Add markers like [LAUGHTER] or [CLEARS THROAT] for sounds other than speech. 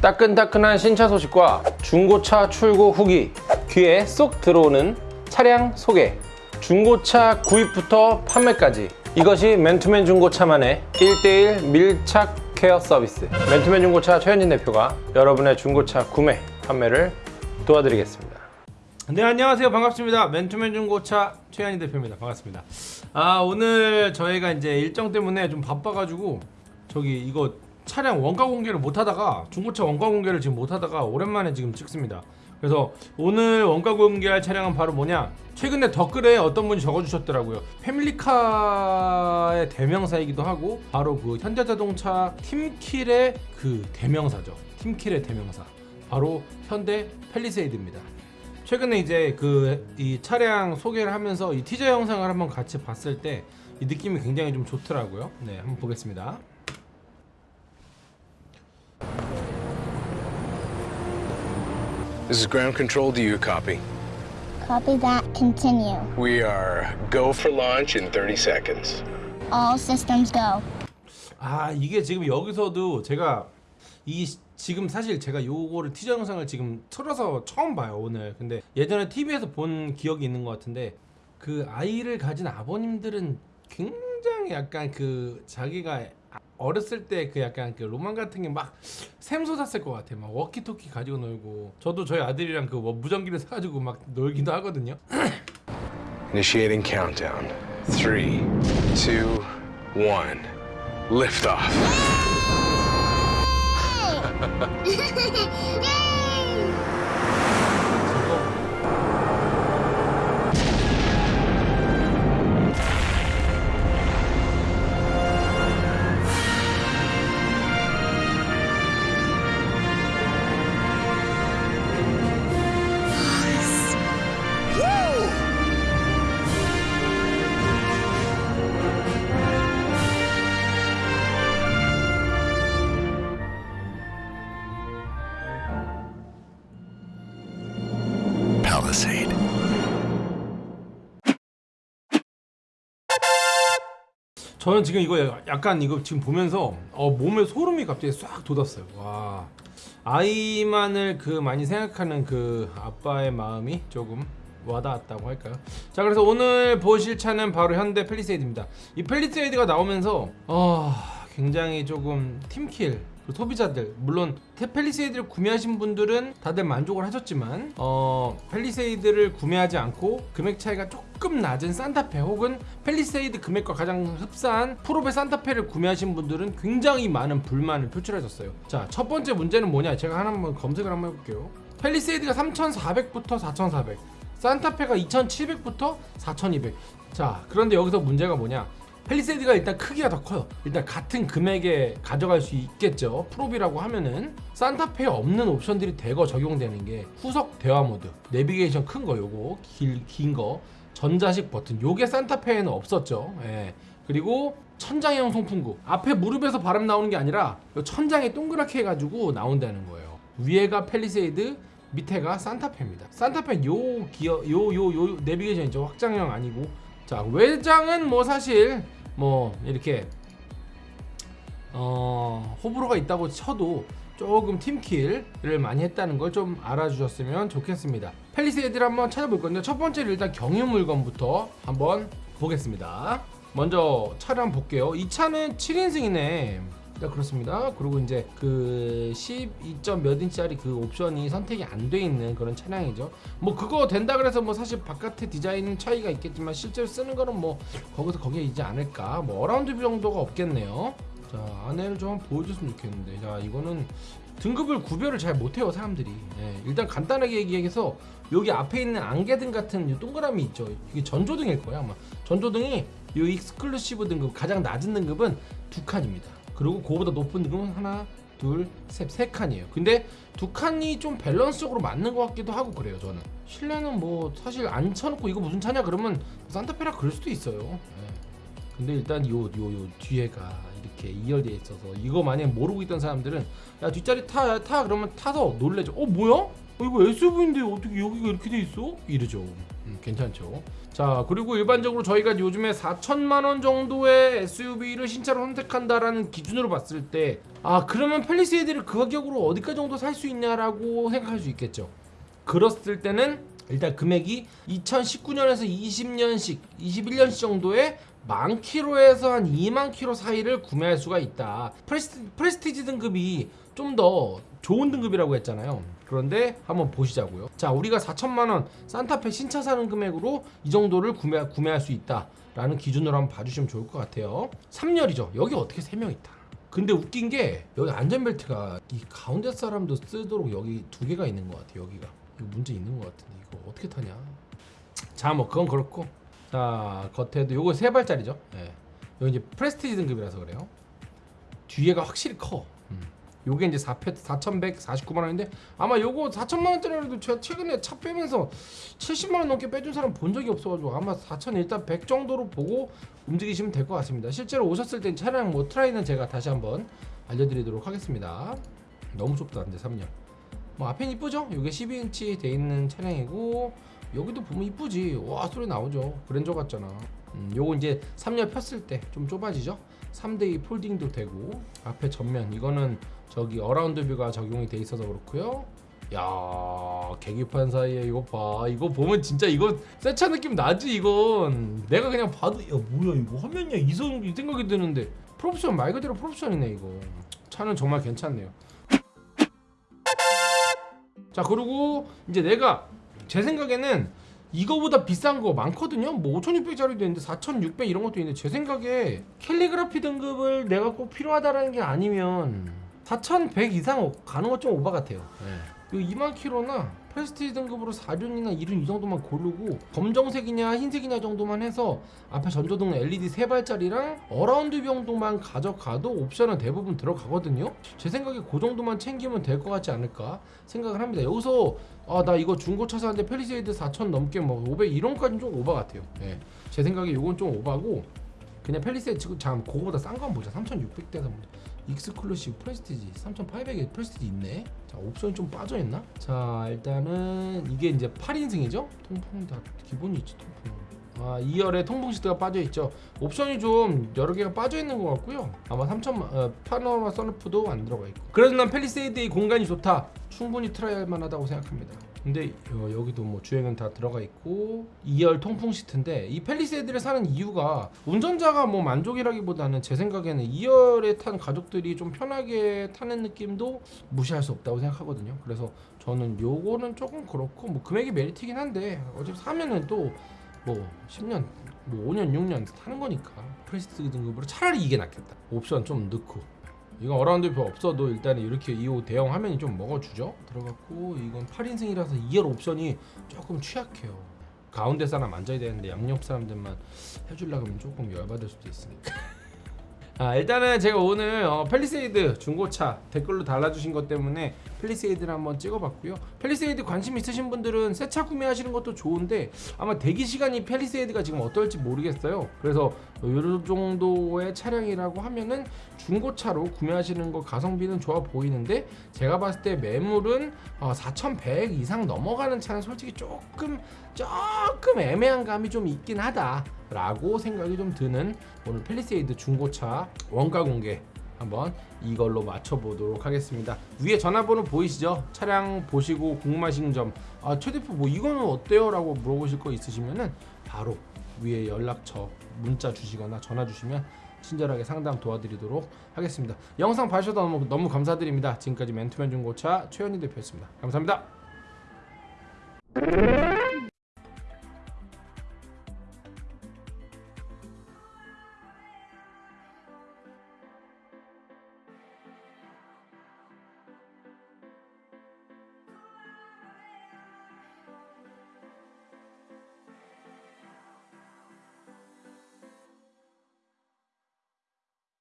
따끈따끈한 신차 소식과 중고차 출고 후기 귀에 쏙 들어오는 차량 소개. 중고차 구입부터 판매까지. 이것이 맨투맨 중고차만의 1대1 밀착 케어 서비스. 맨투맨 중고차 최현진 대표가 여러분의 중고차 구매 판매를 도와드리겠습니다 네 안녕하세요 반갑습니다 맨투맨 중고차 최현희 대표입니다 반갑습니다 아 오늘 저희가 이제 일정 때문에 좀 바빠가지고 저기 이거 차량 원가 공개를 못 하다가 중고차 원가 공개를 지금 못 하다가 오랜만에 지금 찍습니다. 그래서 오늘 원가 공개할 차량은 바로 뭐냐? 최근에 댓글에 어떤 분이 적어주셨더라고요. 패밀리카의 대명사이기도 하고 바로 그 현대자동차 팀킬의 그 대명사죠. 팀킬의 대명사. 바로 현대 펠리세이드입니다. 최근에 이제 그 이 차량 소개를 하면서 이 티저 영상을 한번 같이 봤을 때 이 느낌이 굉장히 좀 좋더라고요. 네, 한번 보겠습니다. This is ground control. Do you copy? Copy that. Continue. We are go for launch in 30 seconds. All systems go. 아 이게 지금 여기서도 제가 이 시- 지금 사실 제가 요거를 티저 영상을 지금 틀어서 처음 봐요 오늘 근데 예전에 TV에서 본 기억이 있는 것 같은데 그 아이를 가진 아버님들은 굉장히 약간 그 자기가 어렸을 때 그 약간 그 로망 같은 게 막 샘솟았을 것 같아요 막 워키토키 가지고 놀고 저도 저희 아들이랑 그 뭐 무전기를 사가지고 막 놀기도 하거든요 [CLEARS THROAT] Initiating countdown. Three, two, one. Liftoff. Palisade. イエーイ 저는 지금 이거 약간 이거 지금 보면서 어, 몸에 소름이 갑자기 싹 돋았어요. 와 아이만을 그 많이 생각하는 그 아빠의 마음이 조금 와닿았다고 할까요? 자 그래서 오늘 보실 차는 바로 현대 펠리세이드입니다. 이 펠리세이드가 나오면서 어, 굉장히 조금 팀킬 그 소비자들 물론 테- 펠리세이드를 구매하신 분들은 다들 만족을 하셨지만 어, 펠리세이드를 구매하지 않고 금액 차이가 조금 낮은 산타페 혹은 펠리세이드 금액과 가장 흡사한 풀옵 산타페를 구매하신 분들은 굉장히 많은 불만을 표출하셨어요. 자 첫 번째 문제는 뭐냐? 제가 하나 한번 검색을 한번 해볼게요. 펠리세이드가 3,400부터 4,400, 산타페가 2,700부터 4,200. 자 그런데 여기서 문제가 뭐냐? 펠리세이드가 일단 크기가 더 커요. 일단 같은 금액에 가져갈 수 있겠죠. 풀옵이라고 하면은 산타페에 없는 옵션들이 대거 적용되는 게 후석 대화 모드, 내비게이션 큰 거 요거 긴 거, 전자식 버튼 요게 산타페에는 없었죠. 예. 그리고 천장형 송풍구 앞에 무릎에서 바람 나오는 게 아니라 요 천장에 동그랗게 해가지고 나온다는 거예요. 위에가 펠리세이드, 밑에가 산타페입니다. 산타페 요 기어 요 요 요 내비게이션 있죠 확장형 아니고 자 외장은 뭐 사실 뭐 이렇게 어 호불호가 있다고 쳐도 조금 팀킬을 많이 했다는 걸 좀 알아주셨으면 좋겠습니다. 펠리세이드를 한번 찾아볼 건데 첫 번째로 일단 경유 물건부터 한번 보겠습니다. 먼저 차를 볼게요. 이 차는 7인승이네. 네, 그렇습니다. 그리고 이제 그 12점 몇 인치짜리 그 옵션이 선택이 안 돼 있는 그런 차량이죠. 뭐 그거 된다 그래서 뭐 사실 바깥에 디자인 차이가 있겠지만 실제로 쓰는 거는 뭐 거기서 거기에 있지 않을까. 뭐 around view 정도가 없겠네요. 자 안에를 좀 보여줬으면 좋겠는데 자 이거는 등급을 구별을 잘 못해요 사람들이 예, 일단 간단하게 얘기해서 여기 앞에 있는 안개등 같은 이 동그라미 있죠 이게 전조등일 거야 아마 전조등이 이 Exclusive 등급 가장 낮은 등급은 두 칸입니다 그리고 그거보다 높은 등급은 하나 둘셋세 칸이에요. 근데 두 칸이 좀 밸런스적으로 맞는 것 같기도 하고 그래요 저는. 실내는 뭐 사실 앉혀놓고 이거 무슨 차냐 그러면 산타페라 그럴 수도 있어요. 예. 근데 일단 요 요 요 뒤에가 이렇게 이열되어 있어서 이거 만약 모르고 있던 사람들은 야 뒷자리 타 타 그러면 타서 놀래죠. 어 뭐야? 어, 이거 SUV인데 어떻게 여기가 이렇게 돼 있어? 이러죠. 음, 괜찮죠. 자 그리고 일반적으로 저희가 요즘에 4천만 원 정도의 SUV를 신차로 선택한다라는 기준으로 봤을 때 아 그러면 펠리세이드를 그 가격으로 어디까지 정도 살 수 있냐라고 생각할 수 있겠죠. 그랬을 때는 일단 금액이 2019년에서 20년식, 21년식 정도의 만 킬로에서 한 2만 킬로 사이를 구매할 수가 있다. Presti, Prestige 등급이 좀 더 좋은 등급이라고 했잖아요. 그런데 한번 보시자고요. 자, 우리가 4천만 원 산타페 신차 사는 금액으로 이 정도를 구매, 구매할 수 있다 라는 기준으로 한번 봐주시면 좋을 것 같아요. 3열이죠. 여기 어떻게 3명 있다. 근데 웃긴 게 여기 안전벨트가 이 가운데 사람도 쓰도록 여기 두 개가 있는 것 같아. 여기가 이거 문제 있는 것 같은데 이거 어떻게 타냐? 자, 뭐 그건 그렇고 자 겉에도 요거 세 발짜리죠. 예. 요 이제 프레스티지 등급이라서 그래요. 뒤에가 확실히 커. 음. 요게 이제 4 4,149만 원인데 아마 요거 4천만 원짜리라도 제가 최근에 차 빼면서 70만 원 넘게 빼준 사람 본 적이 없어가지고 아마 4천 일단 100 정도로 보고 움직이시면 될 것 같습니다. 실제로 오셨을 땐 차량 뭐 try는 제가 다시 한번 알려드리도록 하겠습니다. 너무 좁다 근데 3년. 뭐 앞엔 이쁘죠? 이게 12인치 돼 있는 차량이고 여기도 보면 이쁘지. 와 소리 나오죠. 그랜저 같잖아. 음, 요거 이제 3열 폈을 때 좀 좁아지죠. 3대2 folding도 되고 앞에 전면 이거는 저기 around view가 적용이 돼 있어서 그렇고요. 야 계기판 사이에 이거 봐 이거 보면 진짜 이거 새차 느낌 나지 이건 내가 그냥 봐도 야 뭐야 이거 화면이야 이성 이 생각이 드는데 프로옵션 말 그대로 프로옵션이네 이거 차는 정말 괜찮네요 자 그리고 이제 내가 제 생각에는 이거보다 비싼 거 많거든요. 뭐 5600짜리도 있는데 4600 이런 것도 있는데 제 생각에 캘리그라피 등급을 내가 꼭 필요하다라는 게 아니면 4100 이상 가는 것좀 오바 같아요. 이 2만 킬로나 Prestige 등급으로 4륜이나 2륜 이 정도만 고르고 검정색이냐 흰색이냐 정도만 해서 앞에 전조등 LED 세 발짜리랑 around 정도만 가져가도 옵션은 대부분 들어가거든요. 제 생각에 그 정도만 챙기면 될 것 같지 않을까 생각을 합니다. 여기서 아 나 이거 중고차 사는데 펠리세이드 4천 넘게 뭐 500 이런 까지는 좀 오바 같아요. 예. 제 생각에 이건 좀 오바고 그냥 펠리세이드 지금 잠 그거보다 싼 거 한번 보자. 3,600대에서 보자. Exclusive Prestige 3,800에 Prestige 있네. 자 옵션 좀 빠져 있나? 자 일단은 이게 이제 8인승이죠. 통풍 다 기본이 있지 통풍. 아 2열에 통풍 시트가 빠져 있죠. 옵션이 좀 여러 개가 빠져 있는 것 같고요. 아마 3천 어, 파노라마 선루프도 안 들어가 있고. 그래서 난 펠리세이드의 공간이 좋다. 충분히 try 할 만하다고 생각합니다. 근데 어, 여기도 뭐 주행은 다 들어가 있고 2열 통풍 시트인데 이 펠리세이드를 사는 이유가 운전자가 뭐 만족이라기보다는 제 생각에는 2열에 탄 가족들이 좀 편하게 타는 느낌도 무시할 수 없다고 생각하거든요. 그래서 저는 요거는 조금 그렇고 뭐 금액이 메리트긴 한데 어차피 사면은 또 뭐 10년 뭐 5년 6년 타는 거니까 Prestige 등급으로 차라리 이게 낫겠다. 옵션 좀 넣고 이건 around view 없어도 일단 이렇게 2호 대형 화면이 좀 먹어주죠? 들어갔고 이건 8인승이라서 2열 옵션이 조금 취약해요. 가운데 사람 앉아야 되는데 양옆 사람들만 해주려고 하면 조금 열받을 수도 있으니까 [LAUGHS] 아, 일단은 제가 오늘 어, 펠리세이드 중고차 댓글로 달아주신 것 때문에 펠리세이드를 한번 찍어봤고요. 펠리세이드 관심 있으신 분들은 새 차 구매하시는 것도 좋은데 아마 대기 시간이 펠리세이드가 지금 어떨지 모르겠어요. 그래서 이 정도의 차량이라고 하면은 중고차로 구매하시는 거 가성비는 좋아 보이는데 제가 봤을 때 매물은 어, 4,100 이상 넘어가는 차는 솔직히 조금 조금 애매한 감이 좀 있긴 하다 라고 생각이 좀 드는 오늘 펠리세이드 중고차 원가 공개 한번 이걸로 맞춰보도록 하겠습니다. 위에 전화번호 보이시죠? 차량 보시고 궁금하신 점, 아, 최대표 뭐 이거는 어때요? 라고 물어보실 거 있으시면은 바로 위에 연락처 문자 주시거나 전화 주시면 친절하게 상담 도와드리도록 하겠습니다. 영상 봐주셔서 너무, 너무 감사드립니다. 지금까지 맨투맨 중고차 최현희 대표였습니다. 감사합니다.